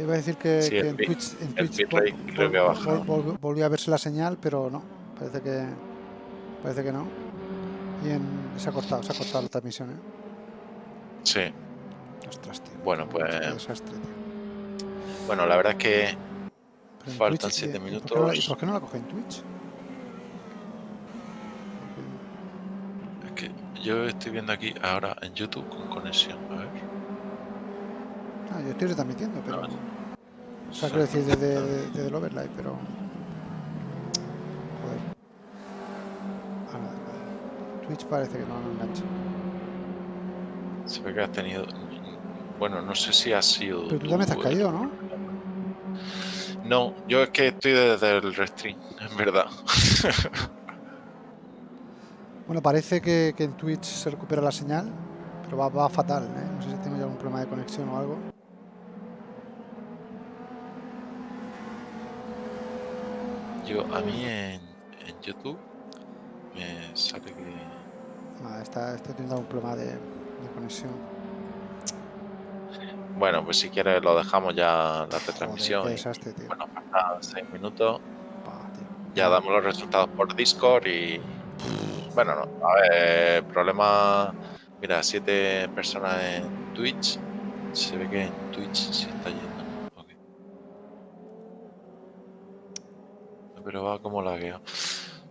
Iba a decir que, Sí, que el en Twitch, en Twitch vol- volvió a verse la señal, pero no, parece que parece que no. Y en, se ha cortado, se ha cortado la transmisión, ¿eh? Sí. Ostras, tío. Bueno, pues- desastre, tío. Bueno, la verdad es que faltan Twitch, siete ¿y- y por qué minutos. no la- ¿Y por qué no la coge en Twitch? es que yo estoy viendo aquí ahora en YouTube con conexión. A ver. Ah, yo estoy retransmitiendo, pero. No, O sea, quiero decir desde, desde, desde el overlay, pero. Joder. Ah. Twitch parece que no, no engancha. Se ve que has tenido. Bueno, no sé si ha sido. Pero tú también te has tú, caído, ¿no? No, yo es que estoy desde el restream, en verdad. Bueno, parece que, que en Twitch se recupera la señal, pero va, va fatal, ¿eh? No sé si tengo ya algún problema de conexión o algo. Yo, a mí en, en YouTube me sale que. Ah, está, estoy teniendo algún problema de, de conexión. Bueno, pues si quieres lo dejamos ya la retransmisión. desastre, tío. bueno, faltan seis minutos. Pa, tío. Ya damos los resultados por Discord y. Bueno, no. A ver, problema. Mira, siete personas en Twitch. Se ve que en Twitch se está yendo. Pero va como lagueo.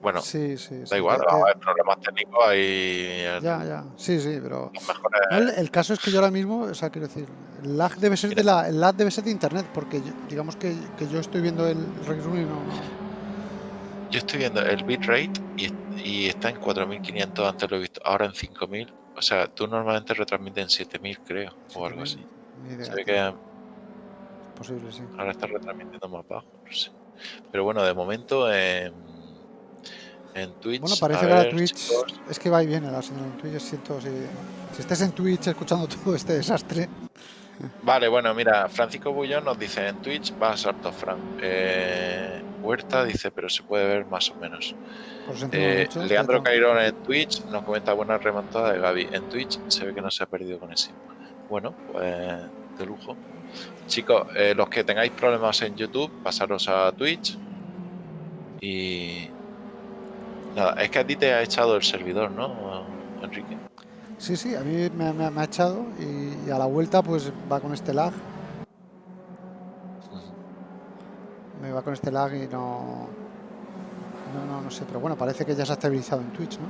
Bueno, Sí, sí, sí. da igual, vamos a ver, problemas técnicos ahí. Ya, ya. Sí, sí, pero. El, el caso es que yo ahora mismo, o sea, quiero decir, el lag debe ser de la, el lag debe ser de internet, porque yo- digamos que, que yo estoy viendo el resumen y no, Yo estoy viendo el bitrate y, y está en 4500, antes lo he visto, ahora en 5000. O sea, tú normalmente retransmites en 7000, creo, o algo así. ni idea, Se ve que posible, sí. ahora está retransmitiendo más bajo, no sé. Pero bueno, de momento en, en Twitch. Bueno, parece que ver, Twitch chicos, es que va y viene la señal en Twitch. Siento si, si estés en Twitch escuchando todo este desastre. Vale, bueno, mira, Francisco Bullón nos dice en Twitch va a salto Fran. Eh, Huerta dice, pero se puede ver más o menos. Eh, mucho, Leandro Cairón en Twitch nos comenta buena remontada de Gaby. En Twitch se ve que no se ha perdido conexión. Bueno, pues de lujo. Chicos, eh, los que tengáis problemas en YouTube, pasaros a Twitch. Y. Nada, es que a ti te ha echado el servidor, ¿no, Enrique? Sí, sí, a mí me, me- me ha echado y, y a la vuelta pues va con este lag. Me va con este lag y no, no, no, no sé, pero bueno, parece que ya se ha estabilizado en Twitch, ¿no?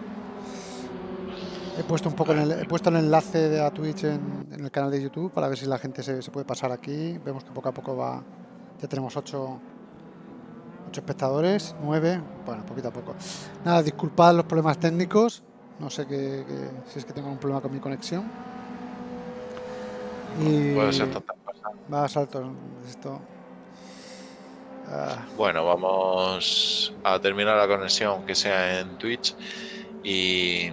He puesto un poco el, he puesto el enlace de a Twitch en, en el canal de YouTube para ver si la gente se, se puede pasar aquí. Vemos que poco a poco va, ya tenemos 8 ocho espectadores, 9, bueno, poquito a poco. Nada, disculpad los problemas técnicos, no sé qué, qué- si es que tengo un problema con mi conexión. Y Puede ser tantas cosas. va a saltos esto. Ah, Bueno, vamos a terminar la conexión, aunque sea en Twitch. Y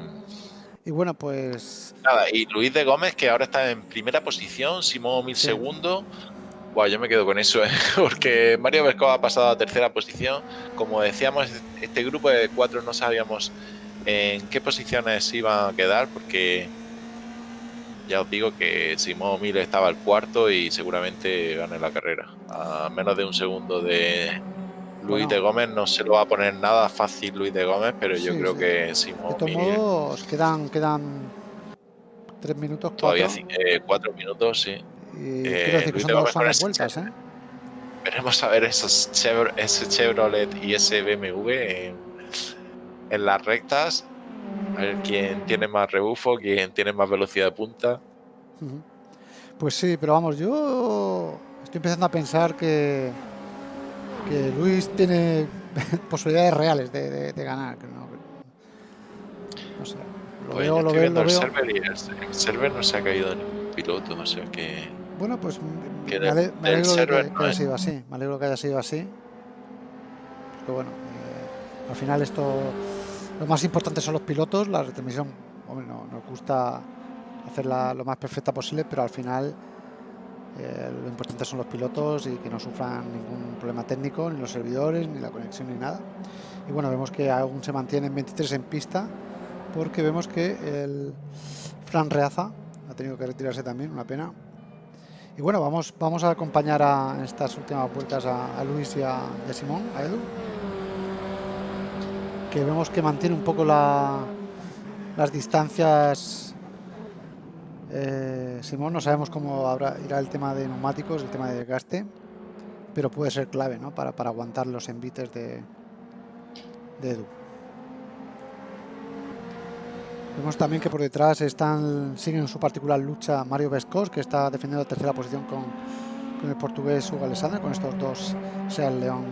y bueno, pues nada, y Luis de Gómez, que ahora está en primera posición, Simón mil Sí. segundos. Buah, yo me quedo con eso, ¿eh? porque Mario Vesco ha pasado a tercera posición. Como decíamos, este grupo de cuatro no sabíamos en qué posiciones iban a quedar, porque ya os digo que Simón Mil estaba al cuarto y seguramente gane la carrera. A menos de un segundo de Luis Bueno. de Gómez, no se lo va a poner nada fácil Luis de Gómez, pero yo Sí, creo sí. que de Simón todos Mil modos quedan, quedan 3 minutos, todavía 4. ci- eh, cuatro minutos, sí. Y eh, quiero decir que son de dos, Gómez ese vueltas, ¿eh? Veremos a ver esos Chevro- ese Chevrolet y ese BMW en, en las rectas. A ver quién tiene más rebufo, quién tiene más velocidad de punta. Pues sí, pero vamos, yo estoy empezando a pensar que, que Luis tiene posibilidades reales de, de- de ganar. no, no sé, lo Pues veo, lo veo, lo el veo. server y el, el server no se ha caído ningún piloto, o sea que Bueno, pues Que me, ale- me alegro que, no que haya es. sido así. Me alegro que haya sido así. Porque bueno, eh, al final esto, lo más importante son los pilotos. La retransmisión, hombre, no, nos gusta hacerla lo más perfecta posible, pero al final eh, lo importante son los pilotos y que no sufran ningún problema técnico, ni los servidores, ni la conexión, ni nada. Y bueno, vemos que aún se mantiene en 23 en pista, porque vemos que el Fran Reaza ha tenido que retirarse también, una pena. Y bueno, vamos, vamos a acompañar a en estas últimas vueltas a, Luis y a, y a Simón, a Edu. Que vemos que mantiene un poco la, las distancias. Eh, Simón, no sabemos cómo habrá, irá el tema de neumáticos, el tema de desgaste, pero puede ser clave para, aguantar los envites de, Edu. Vemos también que por detrás están siguen en su particular lucha Mario Vescos, que está defendiendo la tercera posición con, el portugués Hugo Alessandra, con estos dos Seat León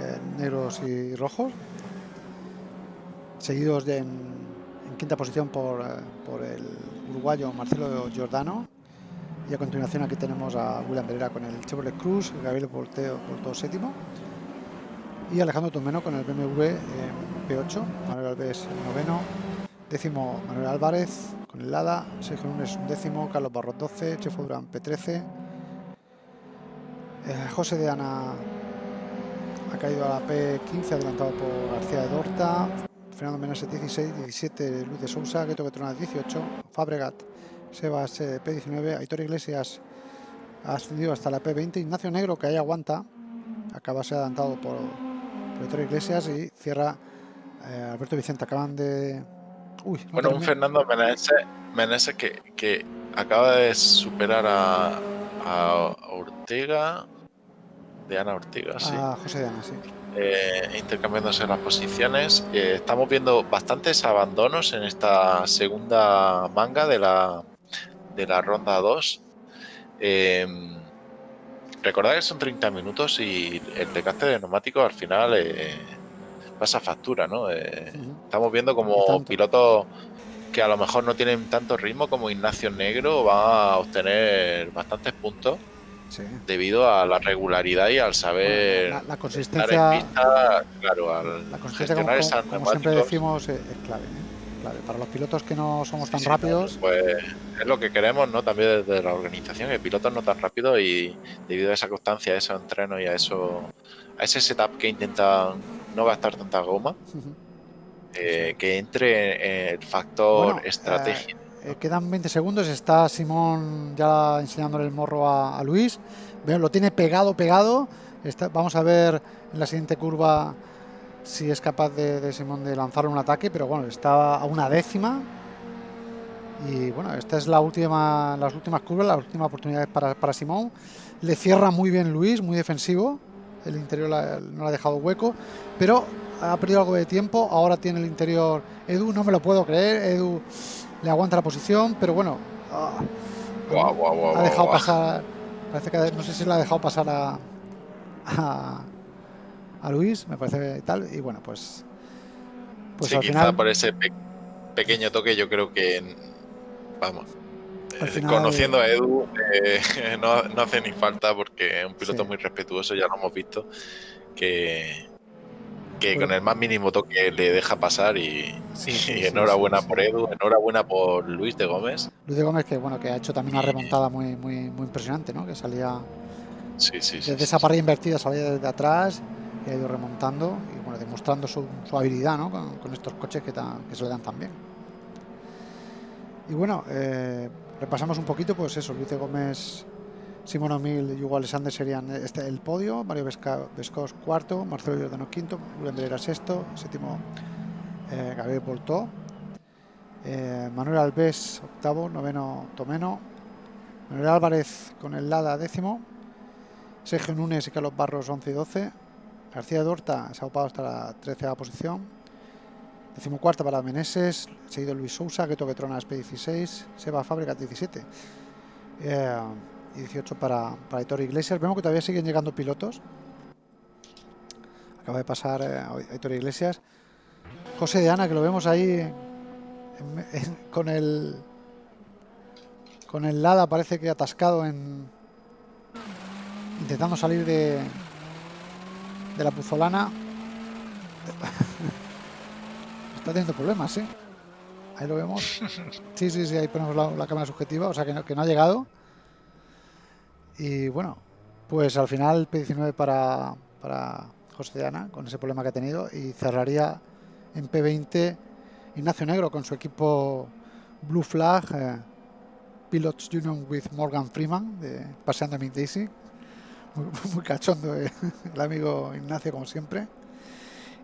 eh, negros y rojos. Seguidos de en quinta posición por, eh, por el uruguayo Marcelo Giordano. Y a continuación aquí tenemos a William Pereira con el Chevrolet Cruz, Gabriel Porteo, Porto séptimo. Y Alejandro Tomeno con el BMW eh, P8, Manuel Alves el noveno, décimo Manuel Álvarez con el Lada, Sergio Lunes un décimo, Carlos Barros 12, Chefo Durán P13, eh, José de Ana ha caído a la P15 adelantado por García de Dorta, Fernando Meneses 16, 17 Luz de Sousa, Gueto Betrona 18, Fabregat, Sebas eh, P19, Aitor Iglesias ha ascendido hasta la P20, Ignacio Negro que ahí aguanta, acaba ser adelantado por, por Aitor Iglesias y cierra eh, Alberto Vicente, acaban de... Uy, no Bueno, un Fernando Meneses que, que acaba de superar a, a Ortega, de Ana Ortega, sí, a José de Ana, sí. Eh, intercambiándose las posiciones. Eh, estamos viendo bastantes abandonos en esta segunda manga de la, de la ronda 2. Eh, recordad que son 30 minutos y el desgaste de neumáticos al final pasa factura, ¿no? Estamos viendo como pilotos que a lo mejor no tienen tanto ritmo como Ignacio Negro van a obtener bastantes puntos Sí. debido a la regularidad y al saber La, la consistencia, pista, claro, al la consistencia como, gestionar como- siempre decimos, eh, es clave, ¿eh? clave. Para los pilotos que no somos tan sí, rápidos, pues es lo que queremos, ¿no? También desde la organización, que pilotos no tan rápidos y debido a esa constancia, a esos entrenos y a eso, a ese setup que intentan no gastar tanta goma, eh, que entre en el factor Bueno, estrategia. Eh, quedan 20 segundos, está Simón ya enseñándole el morro a, Luis. Lo tiene pegado, pegado. Vamos a ver en la siguiente curva si es capaz de, de Simón de lanzarle un ataque, pero bueno, está a una décima. Y bueno, esta es la última, las últimas curvas, las últimas oportunidades para, Simón. Le cierra muy bien Luis, muy defensivo. El interior no le ha dejado hueco, pero ha perdido algo de tiempo. Ahora tiene el interior Edu, no me lo puedo creer. Edu le aguanta la posición, pero bueno, ah, Guau, guau, guau, ha dejado pasar. Parece que no sé si le ha dejado pasar a, a, a Luis, me parece tal. Y bueno, pues, pues sí, al quizá final. por ese pe- pequeño toque yo creo que, vamos, eh, final- conociendo a Edu eh, no, no hace ni falta porque es un piloto Sí. muy respetuoso, ya lo hemos visto, que, que Bueno. con el más mínimo toque le deja pasar y, Sí, sí, enhorabuena sí, por Edu, enhorabuena por Luis de Gómez. Luis de Gómez, que bueno, que ha hecho también una remontada muy, muy, muy impresionante, ¿no? Que salía desde esa parrilla invertida, salía desde atrás y ha ido remontando y bueno, demostrando su, su habilidad, ¿no? Con, con estos coches que, que se le dan tan bien. Y bueno, eh, repasamos un poquito, pues eso, Luis de Gómez, Simón O'Mill y Hugo Alexander serían este, el podio, Mario Vesca- cuarto, Marcelo Giordano quinto, Julián Andrera sexto, séptimo eh, Gabriel Boltó, eh, Manuel Alves octavo, noveno Tomeno, Manuel Álvarez con el Lada décimo, Sergio Núñez y Carlos Barros 11 y 12, García Dorta se ha ocupado hasta la 13 posición, decimocuarta para Meneses, seguido Luis Sousa, Gueto Getronas P16, Seba Fábricas 17 eh, y 18 para, para Aitor Iglesias. Vemos que todavía siguen llegando pilotos. Acaba de pasar eh, Aitor Iglesias. José de Ana, que lo vemos ahí en- en- con el con el Lada parece que atascado en intentando salir de de la puzolana está teniendo problemas ¿sí? ahí lo vemos sí sí sí ahí ponemos la, la cámara subjetiva o sea que no, que no ha llegado y bueno pues al final P19 para para José Ana con ese problema que ha tenido y cerraría en P20 Ignacio Negro con su equipo Blue Flag eh, Pilots Union with Morgan Freeman, de Paseando a Daisy. Muy, cachondo eh, el amigo Ignacio, como siempre.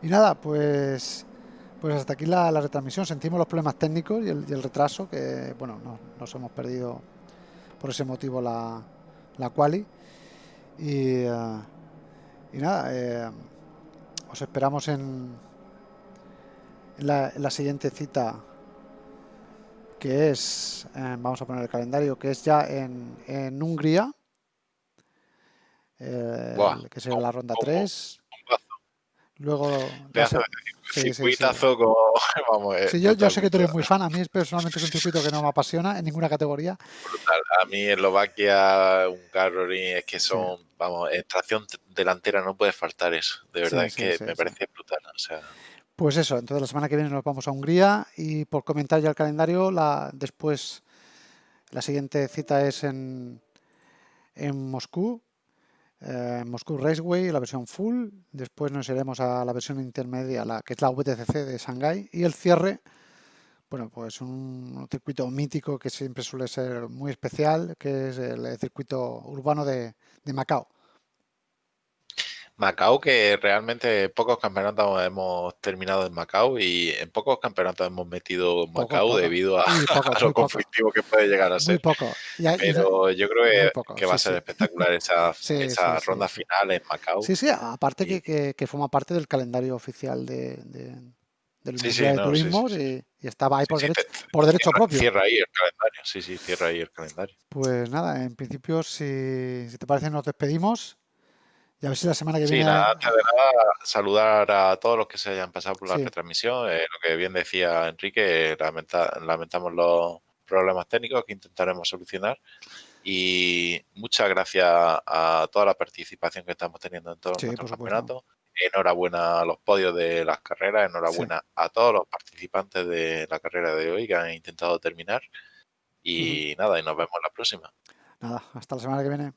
Y nada, pues pues hasta aquí la, retransmisión. Sentimos los problemas técnicos y el, retraso, que bueno, nos hemos perdido por ese motivo la, la quali. Y, eh, y nada, eh, os esperamos en, la, siguiente cita, que es, eh, vamos a poner el calendario, que es ya en, en Hungría, que será la ronda 3. Luego, sí, circuitazo como, vamos, sí, yo, yo, sé que tú eres muy fan, a mí personalmente es un circuito que no me apasiona en ninguna categoría. Brutal. A mí Eslovaquia, un carro es que son, vamos, en tracción delantera no puede faltar eso, de verdad, es que me parece brutal, o sea... Pues eso, entonces la semana que viene nos vamos a Hungría y por comentar ya el calendario, la, después la siguiente cita es en, en Moscú, eh, Moscú Raceway, la versión full. Después nos iremos a la versión intermedia, la que es la VTCC de Shanghai. Y el cierre, bueno, pues un, circuito mítico que siempre suele ser muy especial, que es el circuito urbano de Macao. Macao, que realmente pocos campeonatos hemos terminado en Macao y en pocos campeonatos hemos metido Macao debido a, lo conflictivo que puede llegar a ser. Muy poco. Pero yo creo que, va a ser espectacular esa, esa ronda final en Macao. Sí, sí, aparte que, que, forma parte del calendario oficial de, del Mundial de Turismo y, estaba ahí por, derecho, por derecho propio. Cierra ahí el calendario, sí, sí, cierra ahí el calendario. Pues nada, en principio, si, si te parece, nos despedimos. Y a ver si la semana que viene. Sí, nada, saludar a todos los que se hayan pasado por la retransmisión. Eh, lo que bien decía Enrique, lamentamos los problemas técnicos que intentaremos solucionar. Y muchas gracias a toda la participación que estamos teniendo en todos los campeonatos. Enhorabuena a los podios de las carreras, enhorabuena a todos los participantes de la carrera de hoy que han intentado terminar. Y nada, y nos vemos la próxima. Nada, hasta la semana que viene.